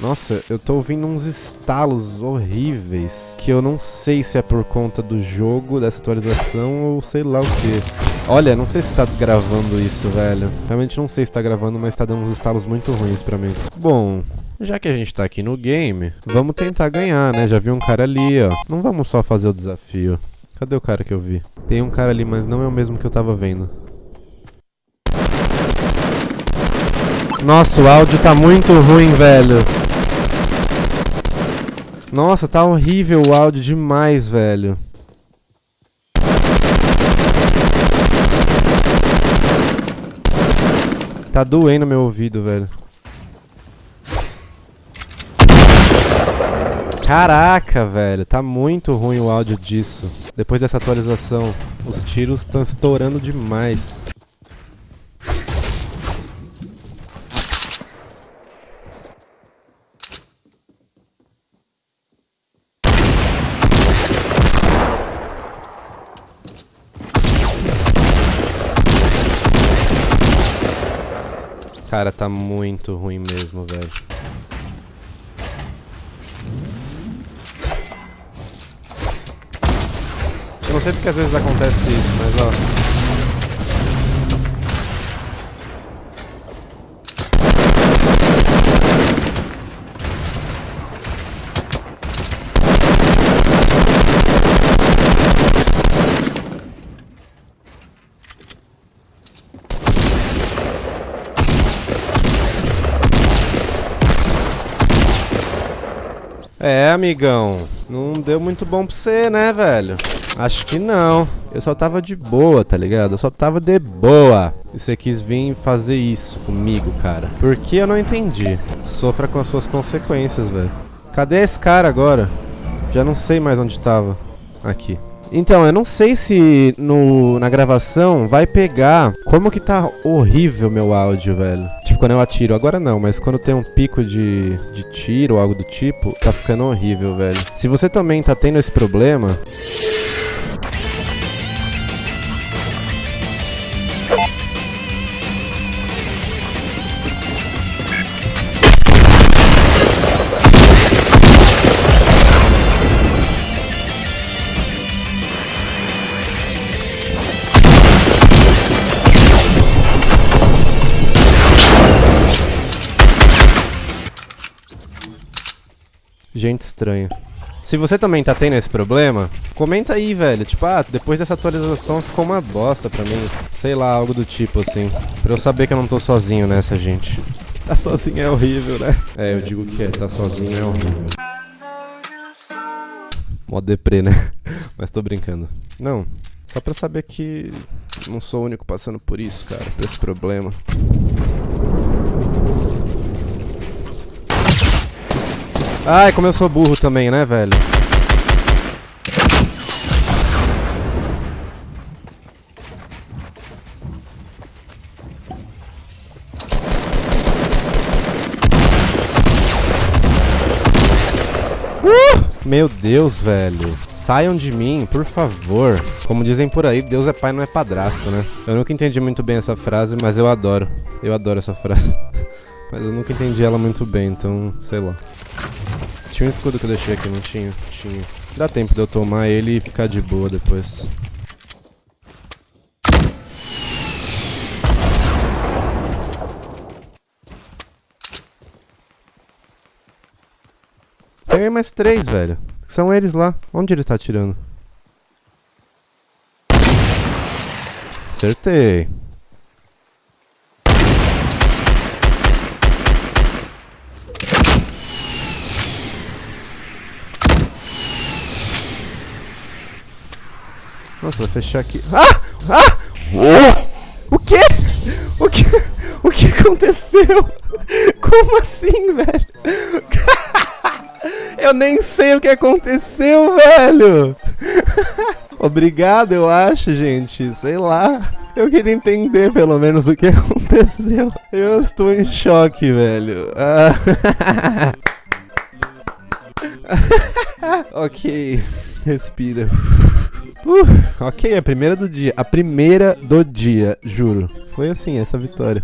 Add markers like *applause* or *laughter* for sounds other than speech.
Nossa, eu tô ouvindo uns estalos horríveis. Que eu não sei se é por conta do jogo, dessa atualização ou sei lá o que. Olha, não sei se tá gravando isso, velho. Realmente não sei se tá gravando, mas tá dando uns estalos muito ruins pra mim. Bom, já que a gente tá aqui no game, vamos tentar ganhar, né? Já vi um cara ali, ó. Não vamos só fazer o desafio. Cadê o cara que eu vi? Tem um cara ali, mas não é o mesmo que eu tava vendo. Nossa, o áudio tá muito ruim, velho. Nossa, tá horrível o áudio demais, velho. Tá doendo meu ouvido, velho. Caraca, velho, tá muito ruim o áudio disso. Depois dessa atualização, os tiros estão estourando demais. Cara, tá muito ruim mesmo, velho. Eu não sei porque às vezes acontece isso, mas ó. É, amigão. Não deu muito bom pra você, né, velho? Acho que não. Eu só tava de boa, tá ligado? Eu só tava de boa. E você quis vir fazer isso comigo, cara. Por que eu não entendi? Sofra com as suas consequências, velho. Cadê esse cara agora? Já não sei mais onde tava. Aqui. Então, eu não sei se no, na gravação vai pegar como que tá horrível meu áudio, velho. Quando eu atiro. Agora não, mas quando tem um pico de, de tiro ou algo do tipo, tá ficando horrível, velho. Se você também tá tendo esse problema... Gente estranha. Se você também tá tendo esse problema, comenta aí, velho. Tipo, ah, depois dessa atualização ficou uma bosta pra mim. Sei lá, algo do tipo assim. Pra eu saber que eu não tô sozinho nessa, gente. *laughs* Tá sozinho é horrível, né? É, eu digo que é, tá sozinho é horrível. Mó deprê, né? *laughs* Mas tô brincando. Não, só pra saber que não sou o único passando por isso, cara, por esse problema. Ai, como eu sou burro também, né, velho? Uh! Meu Deus, velho. Saiam de mim, por favor. Como dizem por aí, Deus é pai, não é padrasto, né? Eu nunca entendi muito bem essa frase, mas eu adoro. Eu adoro essa frase. *laughs* mas eu nunca entendi ela muito bem, então, sei lá. Tinha um escudo que eu deixei aqui, não tinha? Tinha. Dá tempo de eu tomar ele e ficar de boa depois. Peguei mais três, velho. São eles lá. Onde ele tá atirando? Acertei. Nossa, vou fechar aqui. Ah! Ah! Oh! O quê? O que? O que aconteceu? Como assim, velho? *laughs* Eu nem sei o que aconteceu, velho. *laughs* Obrigado, eu acho, gente. Sei lá. Eu queria entender pelo menos o que aconteceu. Eu estou em choque, velho. Ah. *laughs* ok. Respira. Uh, ok, a primeira do dia. A primeira do dia, juro. Foi assim, essa vitória.